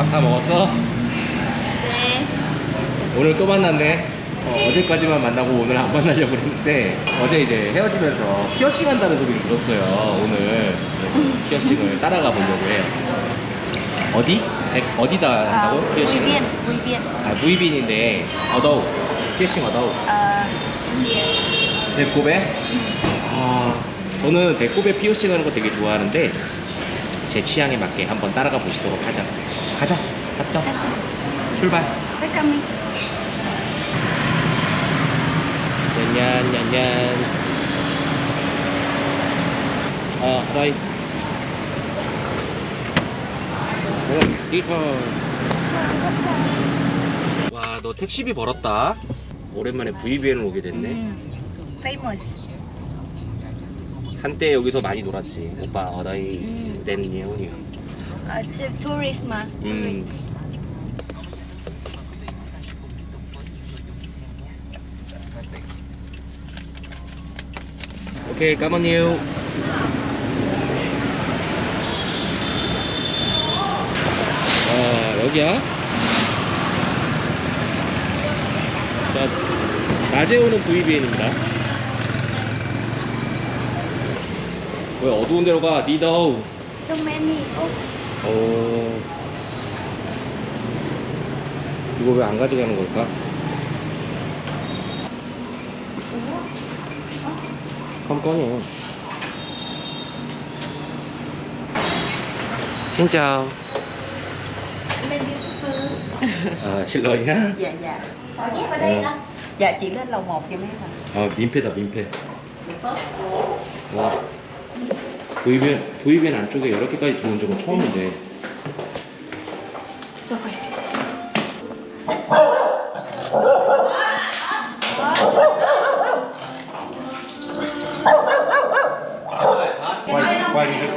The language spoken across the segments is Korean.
밥 다 먹었어? 네. 오늘 또 만났네. 어, 제까지만 만나고 오늘 안 만나려고 했는데 어제 이제 헤어지면서 피어싱 한다는 소리를 들었어요. 오늘 피어싱을 따라가 보려고 해요. 어디? 에, 어디다 Ờ, 한다고? Bùi 피어싱? Bùi Viên. 아 무이빈인데 어더우 피어싱 어더우 Ờ, 배꼽에? 아 저는 배꼽에 피어싱 하는 거 되게 좋아하는데 제 취향에 맞게 한번 따라가 보시도록 하자. 가자. 갔다. 출발. welcome. 냔냔 냔냔 아 라이 리턴 와너 택시비 벌었다 오랜만에 VBN을 오게 됐네 음, famous. 한때 여기서 많이 놀았지 오빠 어다이 음. 댄니오 tourist mà. 음. 오케이 까만니요 아 여기야 자 낮에 오는 VBN입니다 왜 어두운 데로 가 니더우 So many. Oh, 어... 이거 왜 안 가져가는 걸까? 껌껌해. 진짜. 아, 실러이야? dạ dạ sao nhét vào đây Ờ. đó? dạ chị lên lầu 1 giùm em ạ 아, 민폐다, 민폐. 와. V변, V변 안쪽에 이렇게까지 들어온 적은 처음인데.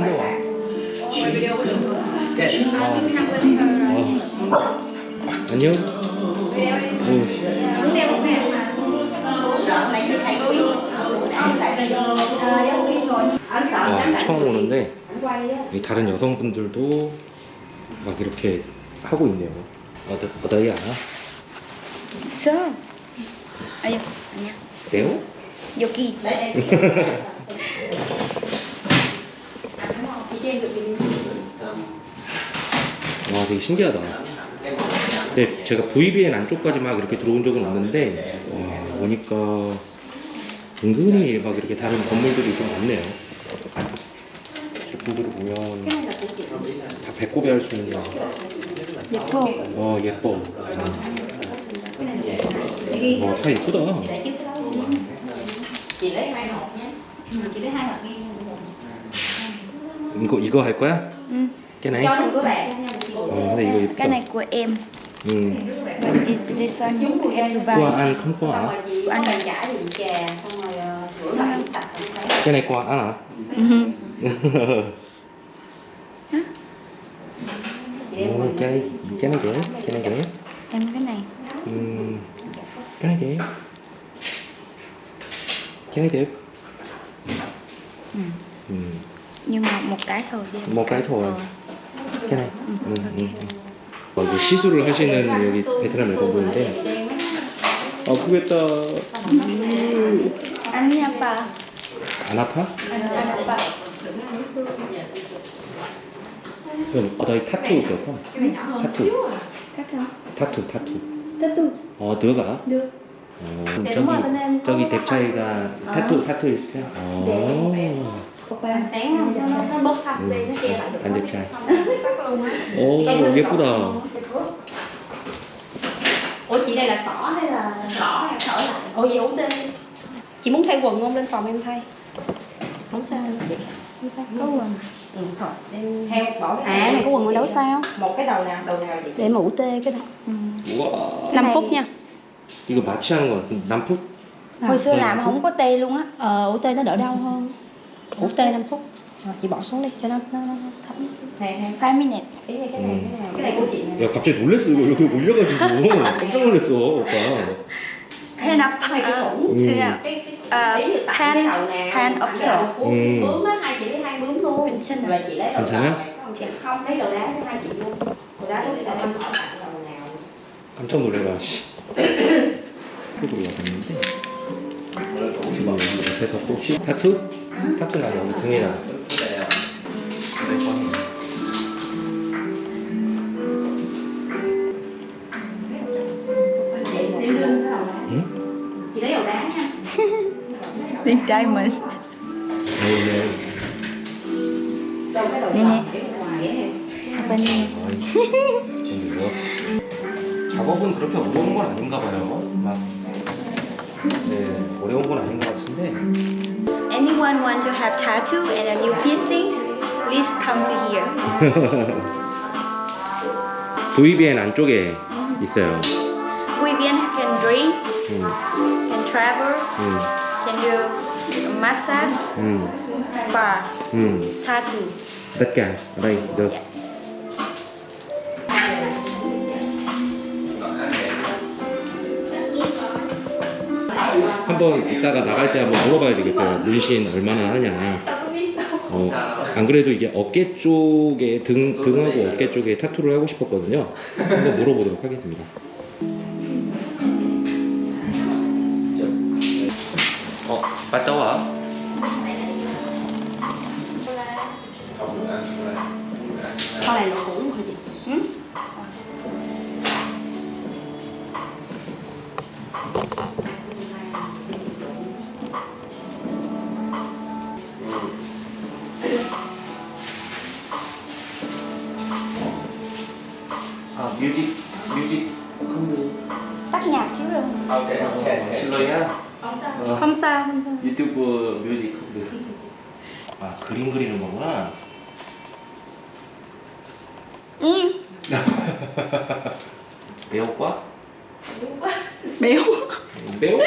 được à? 아, 안녕. 오, 와, 처음 오는데 이 다른 여성분들도 막 이렇게 하고 있네요. 어디 어디야? So. Ayo, nha. 네오? Yoki. 와, 되게 신기하다. 근데 제가 VBN 안쪽까지 막 이렇게 들어온 적은 없는데 와, 오니까 은근히 막 이렇게 다른 건물들이 좀 많네요. 제품들을 보면 다 배꼽에 할수 있는. Yepo. 와 예뻐. 와, 다 예쁘다. 이거 이거 할 거야? Ừ. cái này? có 어, 근데 이거 예쁘다. Cái này của em. 음. It- this one em to qua buy. ăn không qua xong hả? chị có bàn chải thì chè xong rồi ờ, rửa lại sạch cái này qua ăn hả? Mhm. chị em Ồ, mình cái này cái này dễ, cái này dễ. Em cái này. 음, cái này dễ. cái này đẹp. Ừ. 음, Nhưng mà một cái thôi đi. một cái thôi. Ờ. cái này. 음, 음. 어, 이게 시술을 하시는 여기 베트남 여성분인데 아프겠다. Anh nha bà. 안 아파? Anh apa? 그럼 어디 타투 그거? 타투, Cắt không? 타투, 타투. Tattoo. 어, 너가? Được. 어, 네, 저기 엄마가 그냥 저기 커버 뎁차이가 어. 타투 타투 이렇게. 어. Oppa. sáng nó, nó, nó bớt thâm đi nó che lại được 안 뎁차이. cắt luôn á 오, 예쁘다. ủa chị đây là xỏ hay là xỏ hay xỏ lại ủa vậy ủ tên chị muốn thay quần không lên phòng em thay không sao đâu không sao Có quần. ừ, thôi em theo bỏ cái à này có quần ở đâu sao một cái đầu nào đầu nào vậy để mà ủ tê cái này Ừ. 우와. 5 này- phút nha 이거 마취하는 거 남북? Hồi xưa Ừ. làm không có tê luôn á. ờ, ủ tê nó đỡ đau hơn ủ tê 5 phút Rồi, chị bỏ xuống đi cho nó nó, nó thấm nè 5 minutes. ý này cái này cái nào cái này của chị nè 야 갑자기 놀랬어 이거 이렇게 올려가지고 깜짝 놀랐어 오빠. Hand up. cái này cái Ờ, thủ Ừ. thế nào? cái cái Ờ, ý được tặng hand- cái đầu nào hand tặng option. cái đầu của Ừ. bướm á hai chị lấy hai bướm luôn 괜찮아. rồi chị lấy đầu 괜찮아? đầu này có Chị. không thấy đồ đá của hai chị luôn đồ đá của chị tao đang hỏi bạn lần nào 깜짝 놀래라 씨. 쪽으로 와봤는데 지금 여기 옆에서 또 쉬? 타투? 타투 나 여기 등에다 Bên 아이, 지금 이거 작업은 그렇게 어려운 건 아닌가 봐요. 막 네, 어려운 건 아닌 것 같은데 Anyone want to have tattoo and a new piercings? Please come to here. VBN 안쪽에 있어요. Vivian can drink, 음, can travel, 음, can do massage, 음, spa, 음. tattoo. tất cả ở đây được. 한번 이따가 나갈 때 한번 물어봐야 되겠어요. 문신 얼마나 하냐. 어, 안 그래도 이게 어깨 쪽에 등 등하고 어깨 쪽에 타투를 하고 싶었거든요. 한번 물어보도록 하겠습니다. 어, 갔다 와. con này là cũ hả chị Hmm? 아, Sao, không sao. 유튜브 뮤직. 아, 그림 그리는 거구나. Ừ. 배우과? Béo. 배우?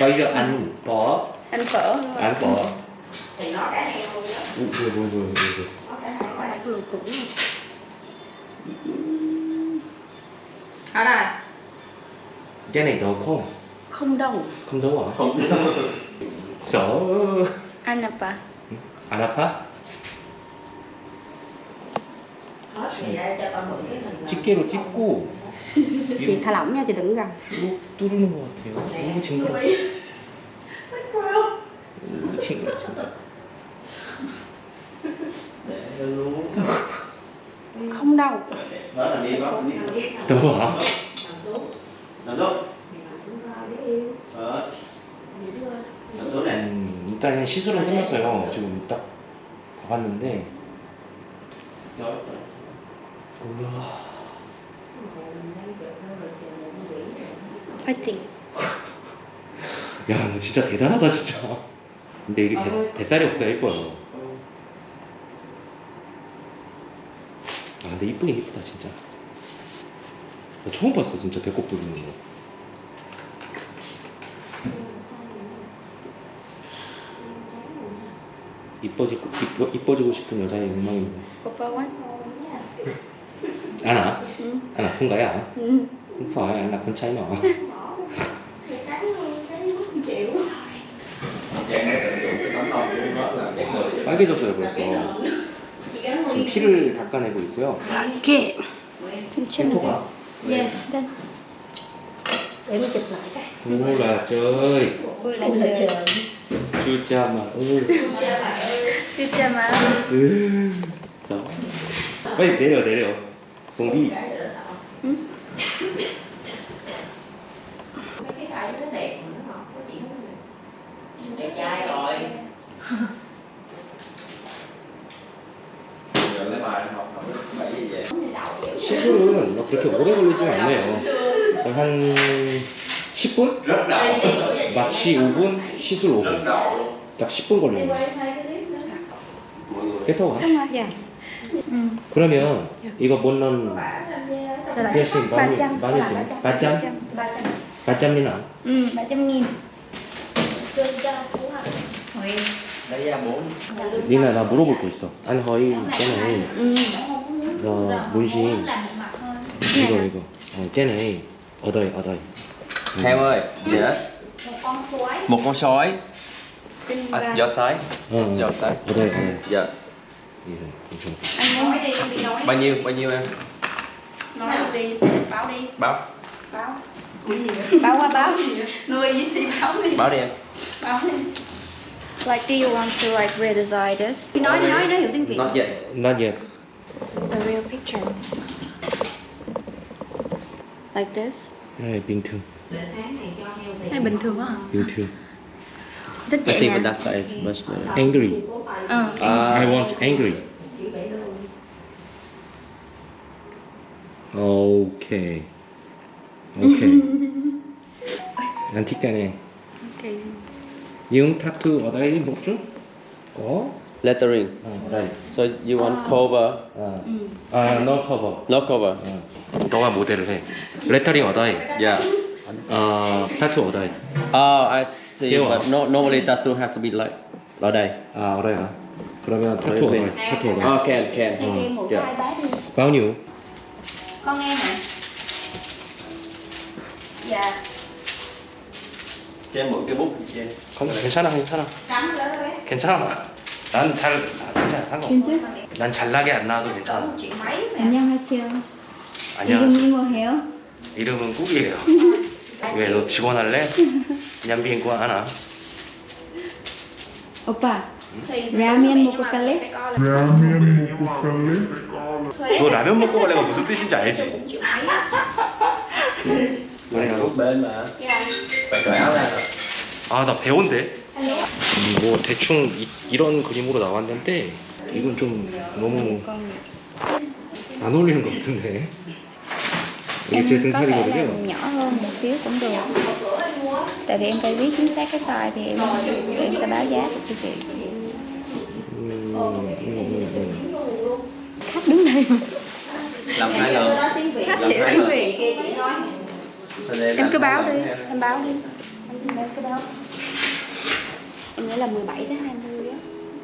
Bây giờ ăn bò, Anh phở. ăn bò. thì nó đã heo rồi đó vừa, vừa, vừa, vừa, nó đã heo rồi vừa cũ Ở đây. Cái này đau không? không đâu Không đau hả? Không Sợ. Anh apa? 안 아파? nó thì ra cho tao mượn cái hình 집게로 찝고 chị thả lỏng nha chị đừng gần 쭉 뚫는 것 같아요. 너무 징그러. 너무 징그러, 징그러. không đâu đó là 아? xuống này 음, 일단 시술은 끝났어요. 지금 딱 봐봤는데. 우와. Fighting. 야, 너 진짜 대단하다, 진짜. 근데 이게 뱃, 뱃살이 없어야 예뻐요. 아, 근데 이쁘긴 이쁘다, 진짜. 나 처음 봤어, 진짜 배꼽 뚫리는 거. 이뻐지고, 이뻐, 이뻐지고 싶은 여자의 욕망입니다. Oppa one. 아나? Ừ. 아나 của nó là cái người 빨개졌어요, 벌써. 지금 피를 닦아내고 있고요. kìa 펜토가. yeah Trên. để mình chụp lại cái 오, 나 쩌이. Ui là Ui là trời. trời 주자, 막. 으. 써. 빨리 내려, 내려. 공기. vậy 시술은 막 그렇게 오래 걸리진 않네요. 한 10분? rất đậu 마취 5분, 시술 rất 5분. đậu luôn 딱 10분 걸리는 거 Xong rồi. dạ Ừ. 그러면 이거 못 넣은 Rồi lại 피어싱 Ba 많이, trăm. 많이? Ba trăm. 바짬이나? Ừ, ba trăm nghìn. lấy ra bốn 니나 나 물어볼 거 있어. 아니 허이 쟤네 Ừ. 어 문신 이거 이거 어 쟤네 얻어이 얻어이 Theo ơi yes một con sói Tinh à, ba. gió sói 어 gió sói 얻어이 얻어이 dạ gì rồi anh muốn đi bao nhiêu bao nhiêu em nói đi báo đi báo báo báo qua báo nuôi gì si báo đi báo đi em báo đi Like, do you want to like redesign this? Nói đi, nói, nói hiểu tiếng Việt. Not yet. Not yet. a real picture. Like this. Đây bình thường. Hay bình thường quá hả? Bình thường. Thích I vậy think nè. with that size is much better Angry. Ờ. I uh, want angry. Okay. Okay. 안티까네. Okay. những tattoo ở đây một chút có lettering à, đây so you want cover à, à no cover no cover 너가 모델을 해 레터링 ở đây yeah 어, tattoo ở đây oh I see Here. but no normally tattoo have to be like ở đây 아 ở đây hả 그러면 tattoo ở đây tattoo ở đây oh can can Cho em một Yeah. bao nhiêu Con em hả? Dạ. cho em mượn cái bút không 괜찮아 괜찮아 괜찮아 난잘 괜찮아 상관없어 난 잘나게 안 나와도 괜찮아 안녕하세요. 아니야 이름이 뭐예요? 이름은 꾹이에요 왜 너 직원 할래? 냠비인 거 하나. 오빠. Thì Ramen một cà lết. 너 라면 먹고 갈래가 무슨 뜻인지 알지? áo ra 아나 배운데? 뭐 대충 이, 이런 그림으로 나왔는데 이건 좀 너무 안 어울리는 것 같은데 em có thể làm nhỏ hơn một xíu cũng được. Tại vì em phải biết chính xác cái size thì em em sẽ báo giá cho chị. Khách đứng đây. Làm hai lần. Khách hiểu tiếng việt em cứ báo đi em. báo đi. Em cứ báo. Em nghĩ là 17 tới 20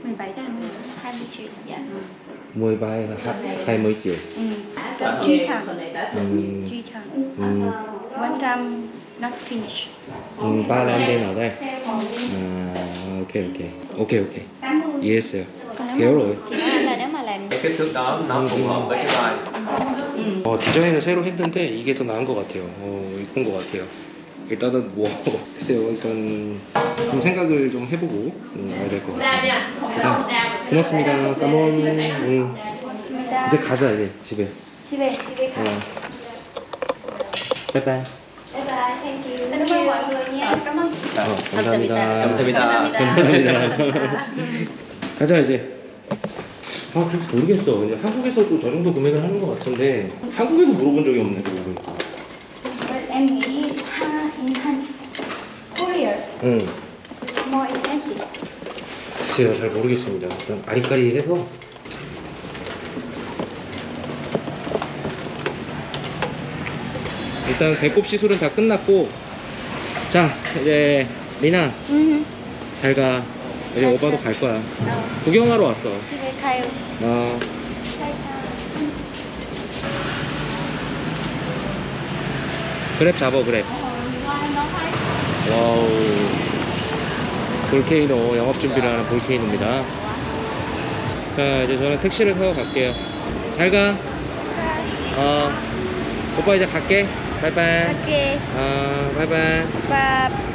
17 tới 20. 20 triệu. Dạ. mười ba là hai, hai mươi triệu Ừ. Về, thẳng. 음, Truy thẳng. 음, One time not finish. 음, ba làm bên ở đây à, ok ok ok ok Còn nếu hiểu rồi là nếu mà làm cái kích thước đó nó phù hợp với cái vai 어, 디자인을 새로 했는데 이게 더 나은 것 같아요. 어, 이쁜 것 같아요. 일단은 뭐 글쎄요. 일단 좀 생각을 좀 해보고 음, 와야 될 것 같아요. 일단 고맙습니다. 까몬. 응. 고맙습니다. 이제 가자 이제 집에. 집에 집에 가. 어. 바이바이. Bye bye, thank you. Cảm ơn mọi người nha. Cảm ơn. 어, 감사합니다. 감사합니다. 감사합니다. 가자 이제. 아, 그래도 모르겠어. 그냥 한국에서도 저 정도 금액을 하는 것 같은데 한국에서 물어본 적이 없네. 그러고 보니까. Em nghĩ ha, in Han 응. more expensive. 글쎄요 잘 모르겠습니다 일단 아리까리해서 일단 배꼽 시술은 다 끝났고 자 이제 리나 Ừ. 잘가 이제 잘 오빠도 가. 갈 거야 Ờ, 구경하러 왔어 집에 가요. 어. 그랩 잡어 그랩 Wow. 볼케이노 영업 준비를 하는 볼케이노입니다. 자 이제 저는 택시를 타고 갈게요. 잘가. 어 오빠 이제 갈게. Bye bye. Ok. 어 bye bye. Và